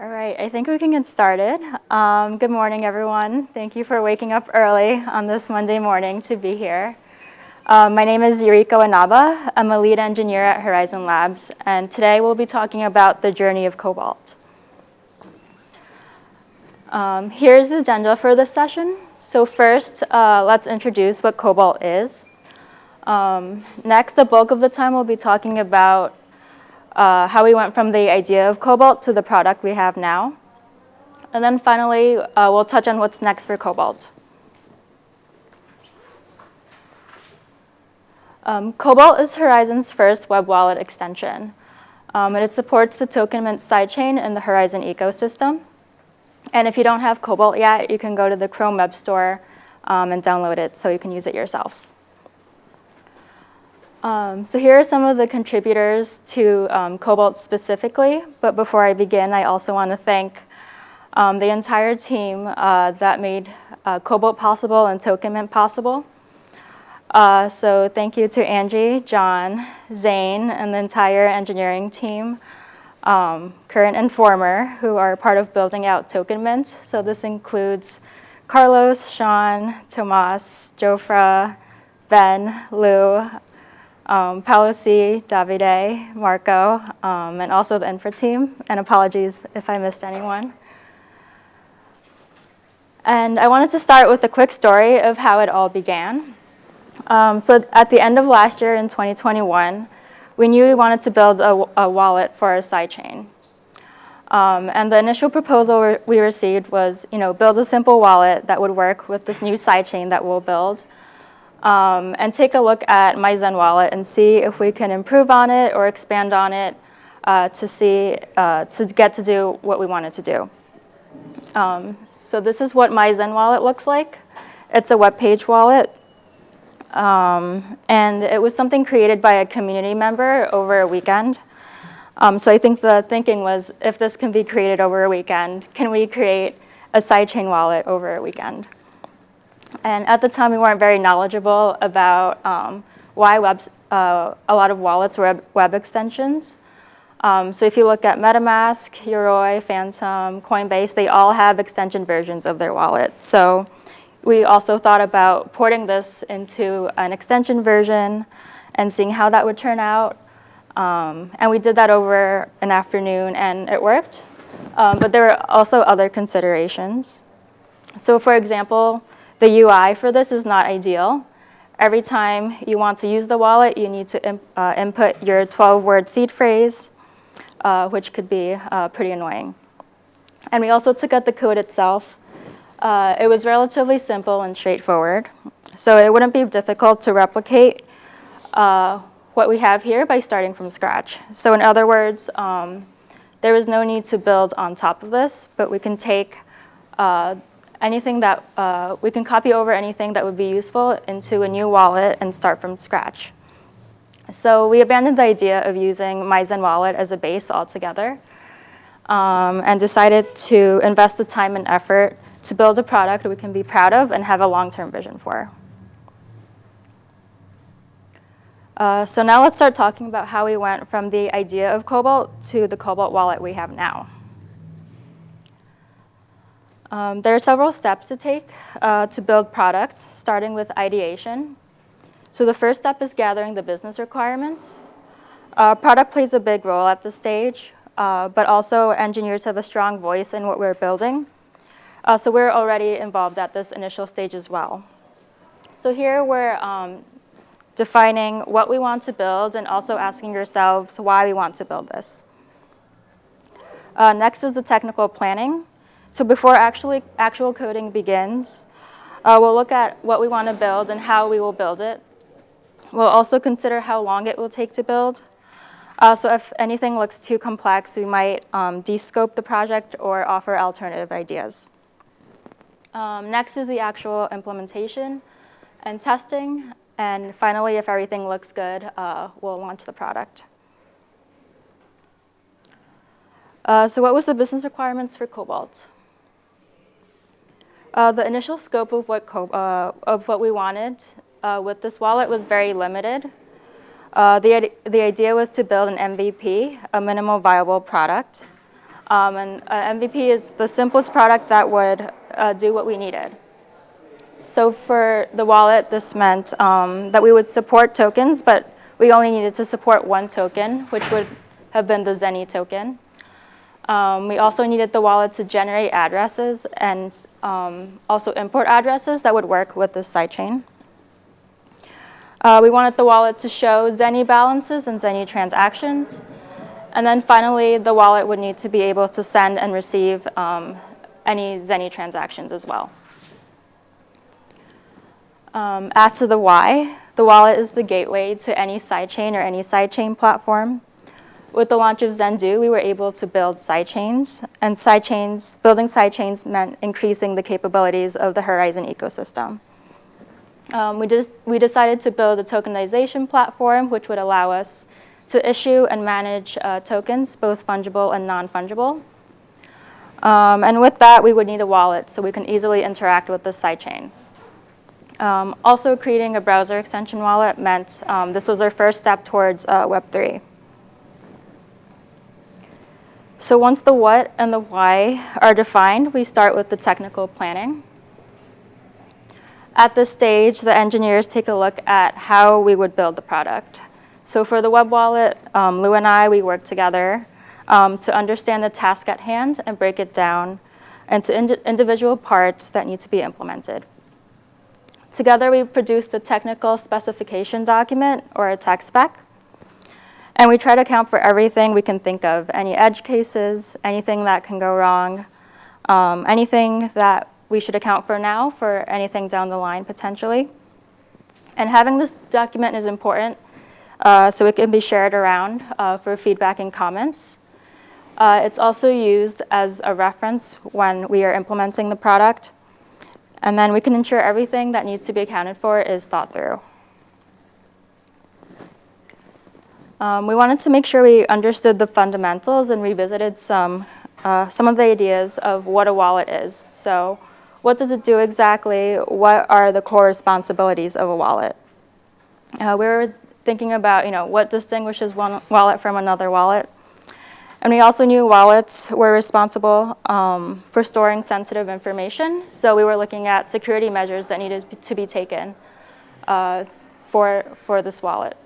All right, I think we can get started. Um, good morning, everyone. Thank you for waking up early on this Monday morning to be here. Um, my name is Yuriko Inaba. I'm a lead engineer at Horizen Labs, and today we'll be talking about the journey of Cobalt. Um, here's the agenda for this session. So first, uh, let's introduce what Cobalt is. Um, next, the bulk of the time we'll be talking about uh, how we went from the idea of Cobalt to the product we have now. And then finally, uh, we'll touch on what's next for Cobalt. Um, Cobalt is Horizen's first web wallet extension. Um, and it supports the Token Mint sidechain in the Horizon ecosystem. And if you don't have Cobalt yet, you can go to the Chrome Web Store um, and download it so you can use it yourselves. Um, so here are some of the contributors to um, Cobalt specifically, but before I begin, I also want to thank um, the entire team uh, that made uh, Cobalt possible and Token Mint possible. Uh, so thank you to Angie, John, Zane, and the entire engineering team, um, current and former, who are part of building out Token Mint. So this includes Carlos, Sean, Tomas, Jofra, Ben, Lou, um, C., Davide, Marco, um, and also the infra team. And apologies if I missed anyone. And I wanted to start with a quick story of how it all began. Um, so at the end of last year in 2021, we knew we wanted to build a, a wallet for our sidechain. Um, and the initial proposal we received was, you know, build a simple wallet that would work with this new sidechain that we'll build um, and take a look at MyZen wallet and see if we can improve on it or expand on it uh, to see, uh, to get to do what we wanted to do. Um, so this is what MyZen wallet looks like. It's a web page wallet. Um, and it was something created by a community member over a weekend. Um, so I think the thinking was, if this can be created over a weekend, can we create a sidechain wallet over a weekend? And at the time, we weren't very knowledgeable about um, why webs, uh, a lot of wallets were web extensions. Um, so if you look at MetaMask, Yoroi, Phantom, Coinbase, they all have extension versions of their wallet. So we also thought about porting this into an extension version and seeing how that would turn out. Um, and we did that over an afternoon, and it worked. Um, but there were also other considerations. So for example, the UI for this is not ideal. Every time you want to use the wallet, you need to uh, input your 12-word seed phrase, uh, which could be uh, pretty annoying. And we also took out the code itself. Uh, it was relatively simple and straightforward, so it wouldn't be difficult to replicate uh, what we have here by starting from scratch. So in other words, um, there is no need to build on top of this, but we can take uh, anything that uh, we can copy over anything that would be useful into a new wallet and start from scratch. So we abandoned the idea of using MyZen wallet as a base altogether um, and decided to invest the time and effort to build a product we can be proud of and have a long-term vision for. Uh, so now let's start talking about how we went from the idea of Cobalt to the Cobalt wallet we have now. Um, there are several steps to take uh, to build products, starting with ideation. So the first step is gathering the business requirements. Uh, product plays a big role at this stage, uh, but also engineers have a strong voice in what we're building. Uh, so we're already involved at this initial stage as well. So here we're um, defining what we want to build and also asking ourselves why we want to build this. Uh, next is the technical planning. So before actually, actual coding begins, uh, we'll look at what we want to build and how we will build it. We'll also consider how long it will take to build. Uh, so if anything looks too complex, we might um, descope the project or offer alternative ideas. Um, next is the actual implementation and testing. And finally, if everything looks good, uh, we'll launch the product. Uh, so what was the business requirements for Cobalt? Uh, the initial scope of what, uh, of what we wanted uh, with this wallet was very limited. Uh, the, the idea was to build an MVP, a minimal viable product. Um, and uh, MVP is the simplest product that would uh, do what we needed. So for the wallet, this meant um, that we would support tokens, but we only needed to support one token, which would have been the Zenny token. Um, we also needed the wallet to generate addresses and um, also import addresses that would work with the sidechain. Uh, we wanted the wallet to show Zenny balances and Zenny transactions. And then finally, the wallet would need to be able to send and receive um, any Zenny transactions as well. Um, as to the why, the wallet is the gateway to any sidechain or any sidechain platform. With the launch of Zendoo, we were able to build sidechains, and sidechains, building sidechains meant increasing the capabilities of the Horizen ecosystem. Um, we, we decided to build a tokenization platform which would allow us to issue and manage uh, tokens, both fungible and non-fungible. Um, and with that, we would need a wallet so we can easily interact with the sidechain. Um, also, creating a browser extension wallet meant um, this was our first step towards uh, Web3. So once the what and the why are defined, we start with the technical planning. At this stage, the engineers take a look at how we would build the product. So for the web wallet, um, Lou and I, we work together um, to understand the task at hand and break it down into ind individual parts that need to be implemented. Together, we produce a technical specification document, or a tech spec, and we try to account for everything we can think of, any edge cases, anything that can go wrong, um, anything that we should account for now for anything down the line potentially. And having this document is important uh, so it can be shared around uh, for feedback and comments. Uh, it's also used as a reference when we are implementing the product. And then we can ensure everything that needs to be accounted for is thought through. Um, we wanted to make sure we understood the fundamentals and revisited some, uh, some of the ideas of what a wallet is. So what does it do exactly? What are the core responsibilities of a wallet? Uh, we were thinking about, you know, what distinguishes one wallet from another wallet. And we also knew wallets were responsible um, for storing sensitive information. So we were looking at security measures that needed to be taken uh, for, for this wallet.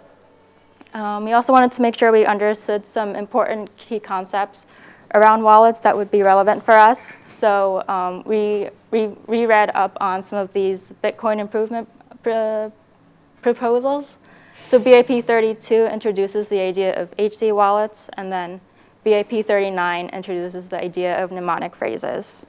Um, we also wanted to make sure we understood some important key concepts around wallets that would be relevant for us. So um, we reread up on some of these Bitcoin improvement pr proposals so BIP 32 introduces the idea of HD wallets, and then BIP 39 introduces the idea of mnemonic phrases.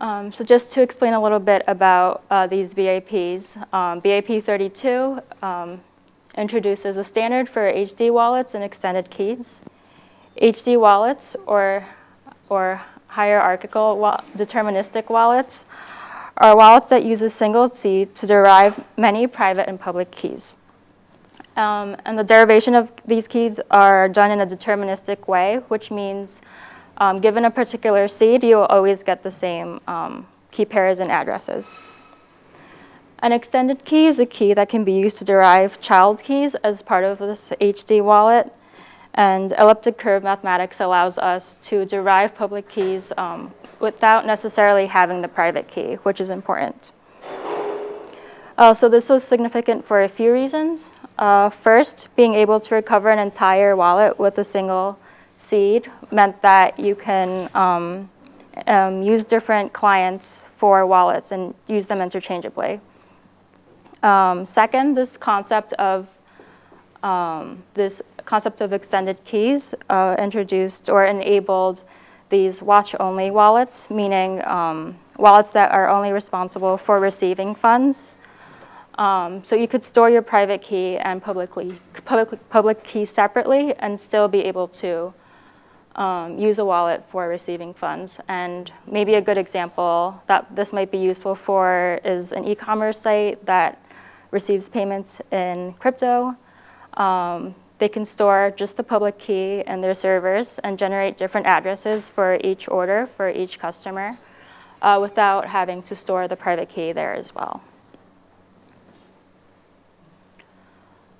Um, so just to explain a little bit about uh, these BIPs, um, BIP 32 um, introduces a standard for HD wallets and extended keys. HD wallets, or, or hierarchical wa deterministic wallets, are wallets that use a single seed to derive many private and public keys. Um, and the derivation of these keys are done in a deterministic way, which means um, given a particular seed, you will always get the same um, key pairs and addresses. An extended key is a key that can be used to derive child keys as part of this HD wallet. And elliptic curve mathematics allows us to derive public keys um, without necessarily having the private key, which is important. Uh, so this was significant for a few reasons. Uh, first, being able to recover an entire wallet with a single seed meant that you can um, um, use different clients for wallets and use them interchangeably. Um, second, this concept of um, this concept of extended keys uh, introduced or enabled these watch-only wallets, meaning um, wallets that are only responsible for receiving funds. Um, so you could store your private key and publicly, public, public key separately and still be able to um, use a wallet for receiving funds. And maybe a good example that this might be useful for is an e-commerce site that receives payments in crypto. Um, they can store just the public key in their servers and generate different addresses for each order for each customer uh, without having to store the private key there as well.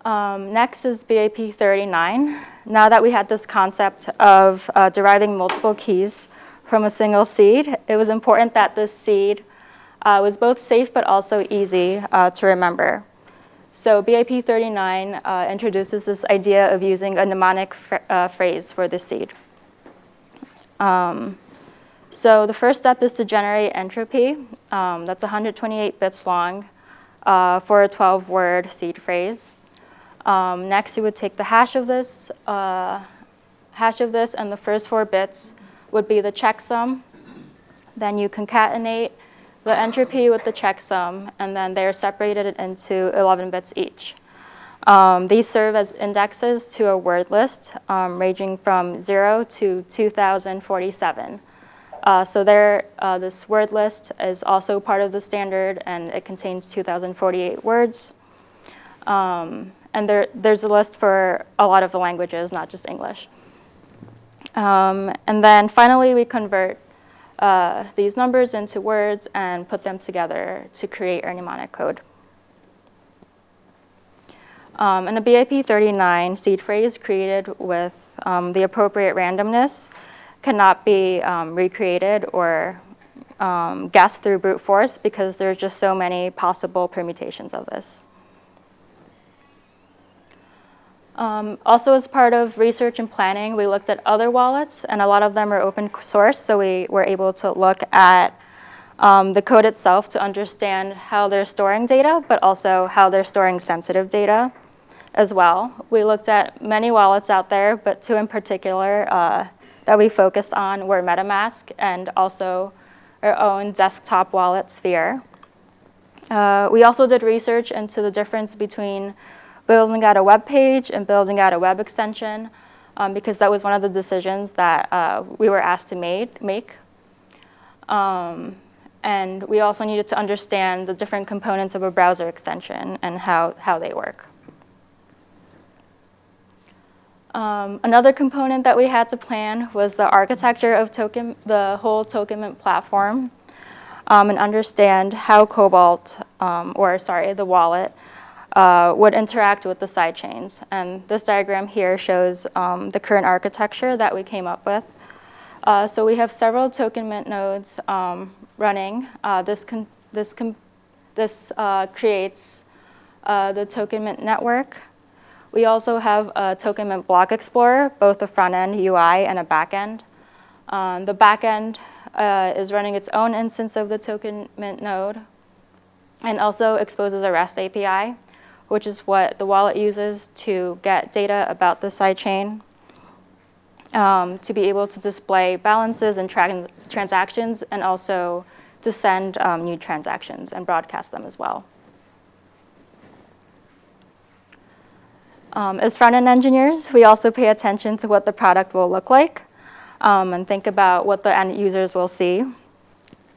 Um, next is BIP 39. Now that we had this concept of uh, deriving multiple keys from a single seed, it was important that this seed uh, was both safe but also easy uh, to remember. So BIP 39 uh, introduces this idea of using a mnemonic uh, phrase for the seed. Um, so the first step is to generate entropy. Um, that's 128 bits long uh, for a 12-word seed phrase. Um, next, you would take the hash of this, uh, hash of this, and the first four bits would be the checksum. Then you concatenate the entropy with the checksum, and then they're separated into 11 bits each. Um, these serve as indexes to a word list um, ranging from 0 to 2047. Uh, so there, uh, this word list is also part of the standard, and it contains 2,048 words. Um, and there, there's a list for a lot of the languages, not just English. Um, and then finally, we convert uh, these numbers into words and put them together to create our mnemonic code. Um, and a BIP39 seed phrase created with um, the appropriate randomness cannot be um, recreated or um, guessed through brute force because there's just so many possible permutations of this. Um, also, as part of research and planning, we looked at other wallets, and a lot of them are open source, so we were able to look at um, the code itself to understand how they're storing data, but also how they're storing sensitive data as well. We looked at many wallets out there, but two in particular uh, that we focused on were MetaMask and also our own desktop wallet, Sphere. Uh, we also did research into the difference between building out a web page and building out a web extension um, because that was one of the decisions that uh, we were asked to made, make. Um, and we also needed to understand the different components of a browser extension and how, how they work. Um, another component that we had to plan was the architecture of token, the whole Tokenmint platform um, and understand how Cobalt, um, or sorry, the wallet, uh, would interact with the sidechains. And this diagram here shows um, the current architecture that we came up with. Uh, so we have several token mint nodes um, running. Uh, this this this uh, creates uh, the token mint network. We also have a token mint block explorer, both a front end UI and a back end. Um, the back end is running its own instance of the token mint node and also exposes a REST API which is what the wallet uses to get data about the sidechain, um, to be able to display balances and tra transactions, and also to send um, new transactions and broadcast them as well. Um, as front-end engineers, we also pay attention to what the product will look like um, and think about what the end users will see.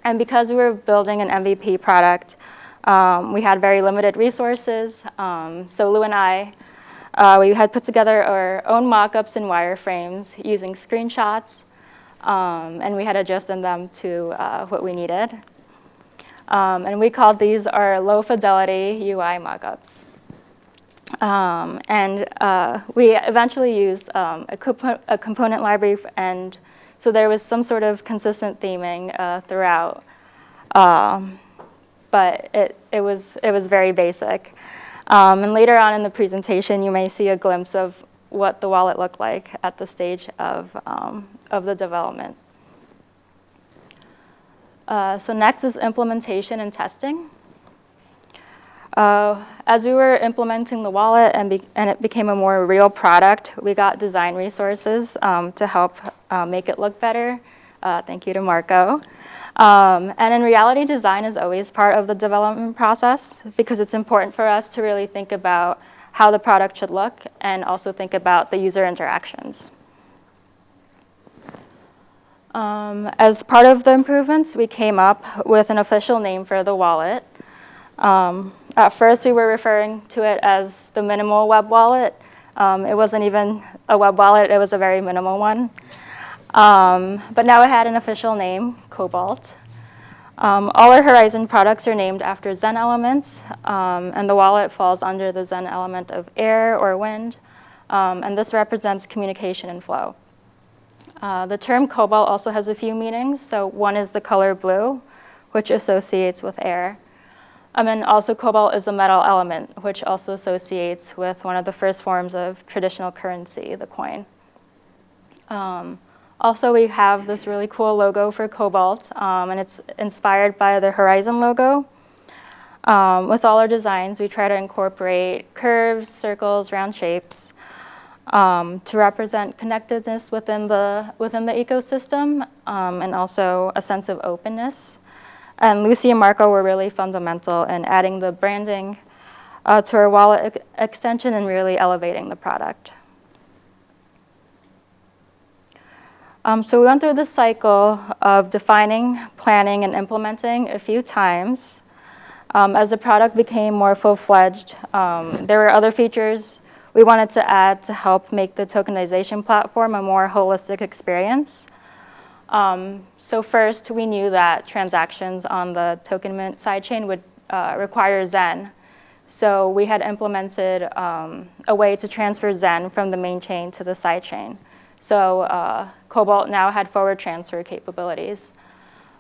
And because we were building an MVP product, um, we had very limited resources, um, so Lou and I, uh, we had put together our own mock-ups and wireframes using screenshots, um, and we had adjusted them to uh, what we needed. Um, and we called these our low-fidelity UI mock-ups. Um, and uh, we eventually used um, a, compo a, component library, and so there was some sort of consistent theming uh, throughout. Um, but it, it, was, it was very basic. Um, and later on in the presentation, you may see a glimpse of what the wallet looked like at the stage of, um, of the development. Uh, so next is implementation and testing. Uh, as we were implementing the wallet and, and, it became a more real product, we got design resources um, to help uh, make it look better. Uh, thank you to Marco. Um, and in reality, design is always part of the development process because it's important for us to really think about how the product should look and also think about the user interactions. Um, as part of the improvements, we came up with an official name for the wallet. Um, at first, we were referring to it as the minimal web wallet. Um, it wasn't even a web wallet, it was a very minimal one. Um, but now it had an official name, Cobalt. Um, all our Horizen products are named after Zen elements, um, and the wallet falls under the Zen element of air or wind, um, and this represents communication and flow. Uh, the term cobalt also has a few meanings. So one is the color blue, which associates with air. Um, and also cobalt is a metal element, which also associates with one of the first forms of traditional currency, the coin. Also, we have this really cool logo for Cobalt, um, and it's inspired by the Horizen logo. Um, with all our designs, we try to incorporate curves, circles, round shapes um, to represent connectedness within the, within the ecosystem um, and also a sense of openness. And Lucy and Marco were really fundamental in adding the branding uh, to our wallet extension and really elevating the product. Um, so we went through the cycle of defining, planning, and implementing a few times. Um, as the product became more full-fledged, um, there were other features we wanted to add to help make the tokenization platform a more holistic experience. Um, so first, we knew that transactions on the token mint sidechain would uh, require Zen. So we had implemented um, a way to transfer Zen from the main chain to the sidechain. So uh, Cobalt now had forward transfer capabilities.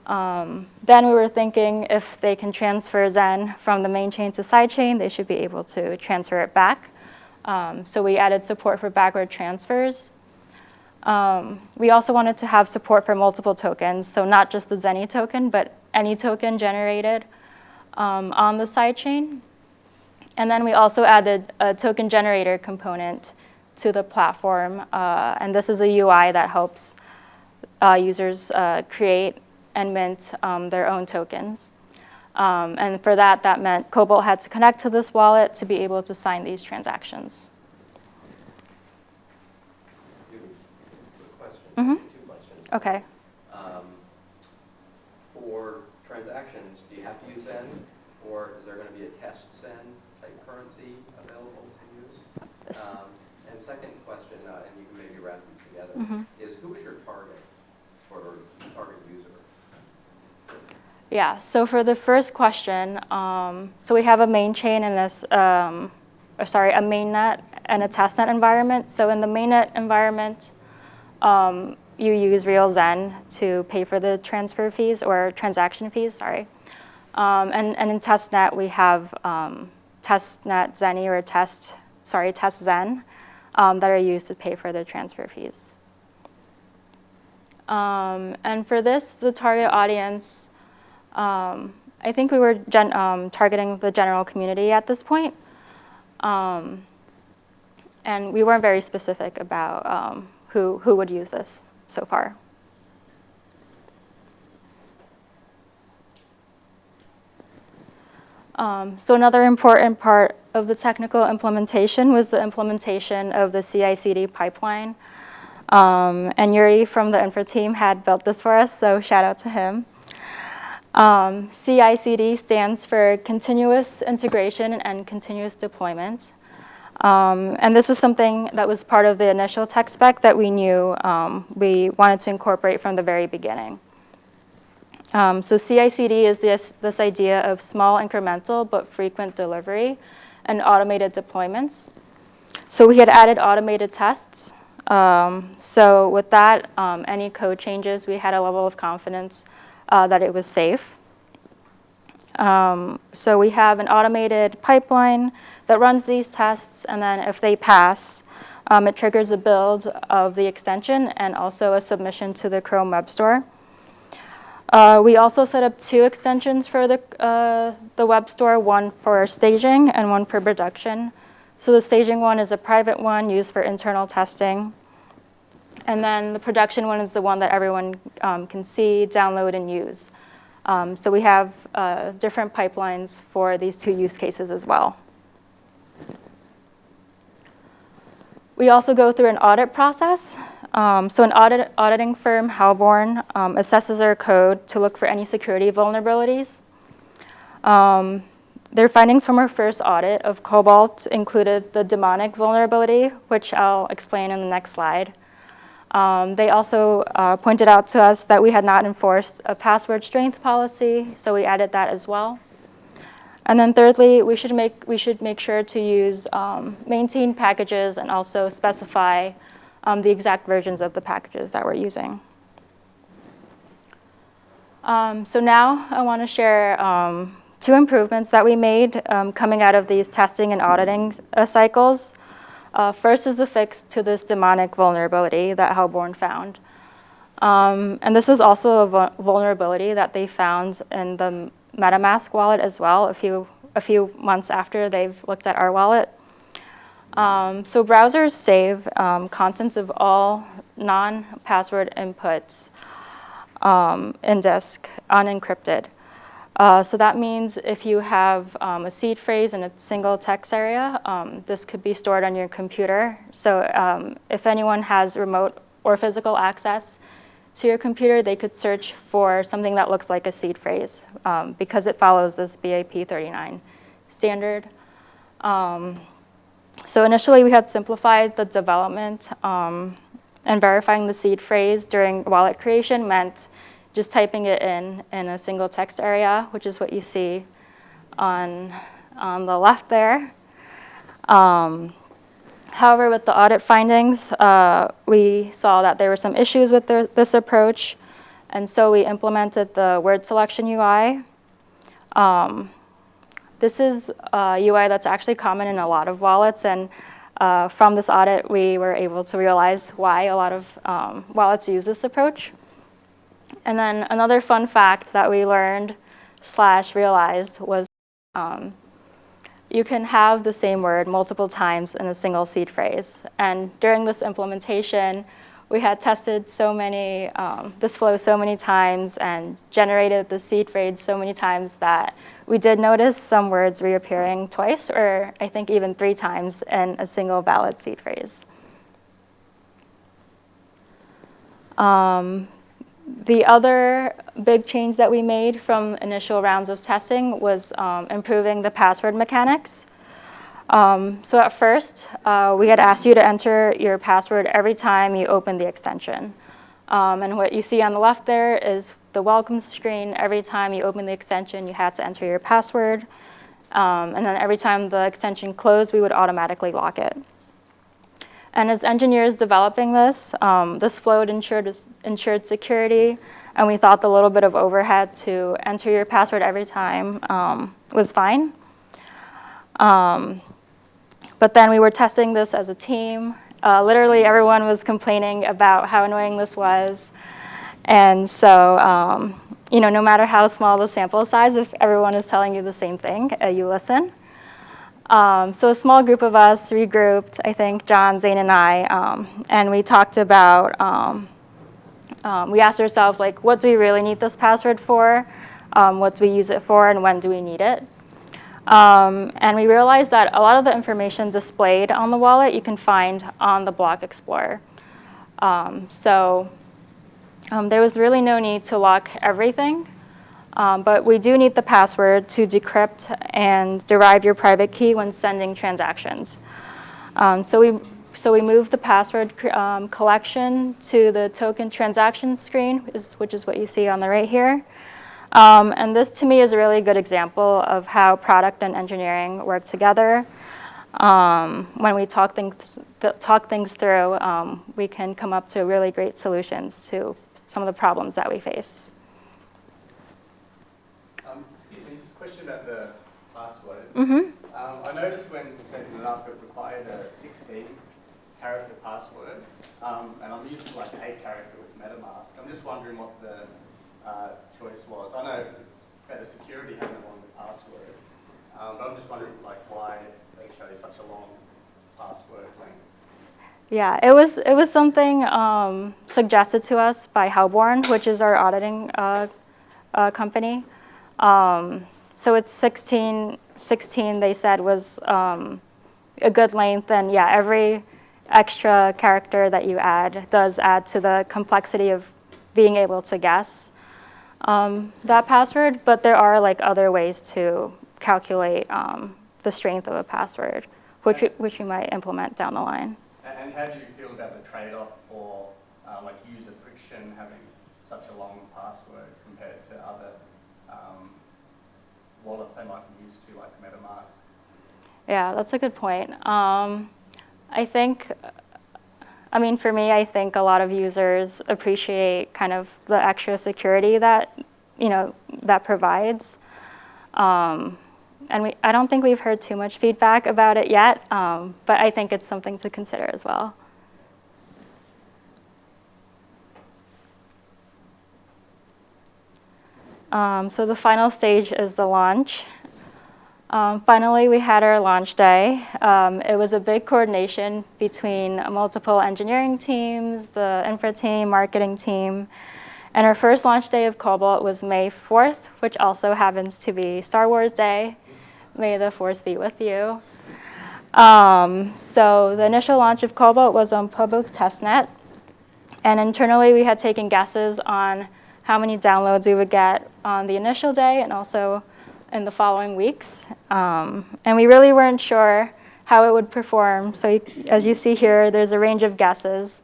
Um, then we were thinking if they can transfer Zen from the main chain to sidechain, they should be able to transfer it back. Um, so we added support for backward transfers. Um, we also wanted to have support for multiple tokens, so not just the Zenny token, but any token generated um, on the sidechain. And then we also added a token generator component to the platform. Uh, and this is a UI that helps uh, users uh, create and mint um, their own tokens. Um, and for that, that meant Cobalt had to connect to this wallet to be able to sign these transactions. Mm -hmm. Two questions. Okay. Um, for transactions, do you have to use Zen, or is there going to be a test Zen type currency available to use? Second question, uh, and you can maybe wrap these together, mm -hmm. is who is your target or target user? Yeah, so for the first question, um, so we have a main chain in this, um, or sorry, a mainnet and a testnet environment. So in the mainnet environment, um, you use RealZen to pay for the transfer fees or transaction fees, sorry. Um, and, and in testnet, we have um, testnet Zenny or test, sorry, test Zen um, that are used to pay for their transfer fees. Um, and for this, the target audience, um, I think we were um, targeting the general community at this point. Um, and we weren't very specific about um, who, who would use this so far. Um, so another important part of the technical implementation was the implementation of the CI/CD pipeline. Um, and Yuri from the infra team had built this for us, so shout out to him. Um, CI/CD stands for continuous integration and continuous deployment. Um, and this was something that was part of the initial tech spec that we knew um, we wanted to incorporate from the very beginning. Um, so CI/CD is this, this idea of small incremental but frequent delivery and automated deployments. So we had added automated tests. Um, so with that, um, any code changes, we had a level of confidence uh, that it was safe. Um, so we have an automated pipeline that runs these tests, and then if they pass, um, it triggers a build of the extension and also a submission to the Chrome Web Store. Uh, we also set up two extensions for the, uh, the web store, one for staging and one for production. So the staging one is a private one used for internal testing. And then the production one is the one that everyone um, can see, download, and use. Um, so we have uh, different pipelines for these two use cases as well. We also go through an audit process. Um, so an audit, auditing firm, Halborn, um, assesses our code to look for any security vulnerabilities. Um, their findings from our first audit of Cobalt included the demonic vulnerability, which I'll explain in the next slide. Um, They also uh, pointed out to us that we had not enforced a password strength policy, so we added that as well. And then thirdly, we should make, we should make sure to use um, maintain packages and also specify um, the exact versions of the packages that we're using. Um, so now I want to share um, two improvements that we made um, coming out of these testing and auditing uh, cycles. Uh, first is the fix to this demonic vulnerability that Halborn found. Um, and this was also a vul- vulnerability that they found in the MetaMask wallet as well a few, a few months after they've looked at our wallet. Um, so browsers save um, contents of all non-password inputs um, in disk unencrypted. Uh, so that means if you have um, a seed phrase in a single text area, um, this could be stored on your computer. So um, if anyone has remote or physical access to your computer, they could search for something that looks like a seed phrase because it follows this BIP 39 standard. Um, so initially, we had simplified the development um, and verifying the seed phrase during wallet creation meant just typing it in in a single text area, which is what you see on, on the left there. Um, however, with the audit findings, uh, we saw that there were some issues with the, this approach, and so we implemented the word selection UI. Um, this is a UI that's actually common in a lot of wallets, and uh, from this audit, we were able to realize why a lot of um, wallets use this approach. And then another fun fact that we learned slash realized was um, you can have the same word multiple times in a single seed phrase. And during this implementation, we had tested so many, um, this flow so many times and generated the seed phrase so many times that we did notice some words reappearing twice, or I think even three times in a single valid seed phrase. Um, the other big change that we made from initial rounds of testing was um, improving the password mechanics. Um, so at first, uh, we had asked you to enter your password every time you open the extension. Um, and what you see on the left there is the welcome screen. Every time you open the extension, you had to enter your password. Um, and then every time the extension closed, we would automatically lock it. And as engineers developing this, um, this flowed ensured, ensured security, and we thought the little bit of overhead to enter your password every time um, was fine. Um, but then we were testing this as a team. Uh, literally everyone was complaining about how annoying this was. And so, um, you know, no matter how small the sample size, if everyone is telling you the same thing, uh, you listen. Um, so a small group of us regrouped, I think John, Zane, and I, um, and we talked about, um, um we asked ourselves, like, what do we really need this password for? Um, what do we use it for, and when do we need it? And we realized that a lot of the information displayed on the wallet you can find on the Block Explorer. so there was really no need to lock everything. Um, but we do need the password to decrypt and derive your private key when sending transactions. Um, so we so we moved the password um, collection to the token transaction screen, which is what you see on the right here. Um, and this to me is a really good example of how product and engineering work together. Um, when we talk things, talk things through, um, we can come up to really great solutions to some of the problems that we face. Excuse me. This question about the passwords. Mm-hmm. Um, I noticed when setting it up, it required a 16 character password, um, and I'm used to like eight character with MetaMask. I'm just wondering what the uh, choice was. I know it's better security having a longer password, um, but I'm just wondering like why they chose such a long password length. Yeah, it was it was something um, suggested to us by Halborn, which is our auditing uh, uh, company. Um, so it's 16, 16 they said was um, a good length. And yeah, every extra character that you add does add to the complexity of being able to guess um, that password. But there are like other ways to calculate um, the strength of a password, which, which we might implement down the line. And how do you feel about the trade-off for uh, like user friction having such a long password compared to other um, wallets they might be used to, like MetaMask? Yeah, that's a good point. Um, I think, I mean, for me, I think a lot of users appreciate kind of the extra security that, you know, that provides. Um, and we, I don't think we've heard too much feedback about it yet, um, but I think it's something to consider as well. Um, so the final stage is the launch. Um, finally, we had our launch day. Um, it was a big coordination between multiple engineering teams, the infra team, marketing team, and our first launch day of Cobalt was May 4th, which also happens to be Star Wars Day. May the force be with you. Um, so the initial launch of Cobalt was on public testnet, and internally we had taken guesses on how many downloads we would get on the initial day and also in the following weeks. Um, and we really weren't sure how it would perform. So you, as you see here, there's a range of guesses.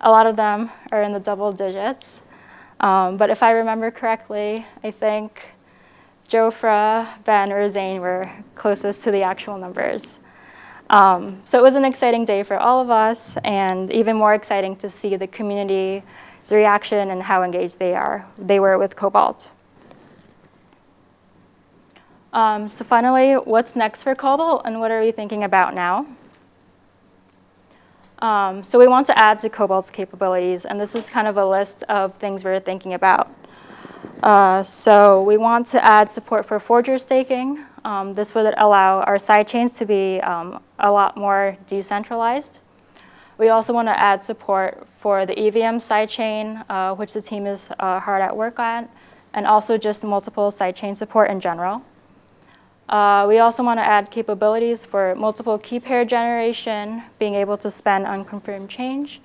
A lot of them are in the double digits. Um, but if I remember correctly, I think Jofra, Ben, or Zane were closest to the actual numbers. Um, so it was an exciting day for all of us, and even more exciting to see the community's reaction and how engaged they are. They were with Cobalt. Um, so finally, what's next for Cobalt and what are we thinking about now? Um, so we want to add to Cobalt's capabilities, and this is kind of a list of things we're thinking about. Uh, so we want to add support for forger staking. Um, this would allow our sidechains to be um, a lot more decentralized. We also want to add support for the EVM sidechain, uh, which the team is uh, hard at work on, and also just multiple sidechain support in general. Uh, we also want to add capabilities for multiple key pair generation, being able to spend unconfirmed change,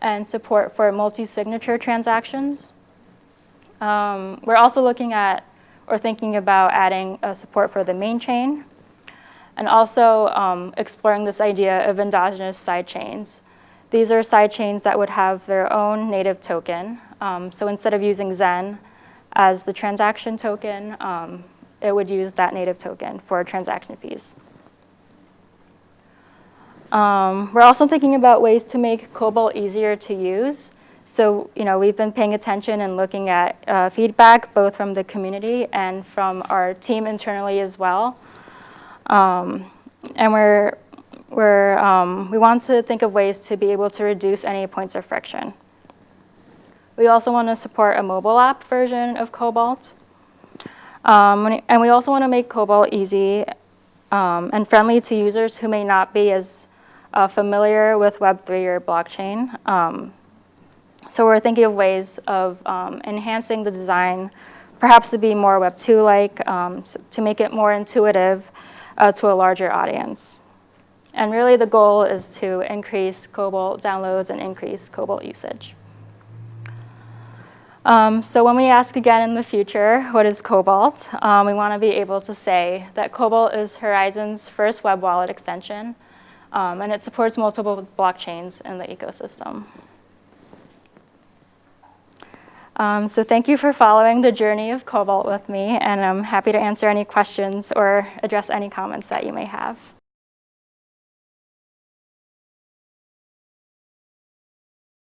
and support for multi-signature transactions. Um, we're also looking at or thinking about adding support for the main chain, and also um, exploring this idea of endogenous sidechains. These are sidechains that would have their own native token. Um, so instead of using Zen as the transaction token, um, it would use that native token for transaction fees. Um, we're also thinking about ways to make Cobalt easier to use. So, you know, we've been paying attention and looking at uh, feedback both from the community and from our team internally as well. Um, and we're, we're, um, we want to think of ways to be able to reduce any points of friction. We also want to support a mobile app version of Cobalt. Um, and we also want to make Cobalt easy um, and friendly to users who may not be as uh, familiar with Web3 or blockchain. So we're thinking of ways of um, enhancing the design, perhaps to be more Web 2-like, um, so to make it more intuitive uh, to a larger audience. And really the goal is to increase Cobalt downloads and increase Cobalt usage. Um, so when we ask again in the future, what is Cobalt, um, we want to be able to say that Cobalt is Horizen's first web wallet extension, um, and it supports multiple blockchains in the ecosystem. Um, so thank you for following the journey of Cobalt with me, and I'm happy to answer any questions or address any comments that you may have.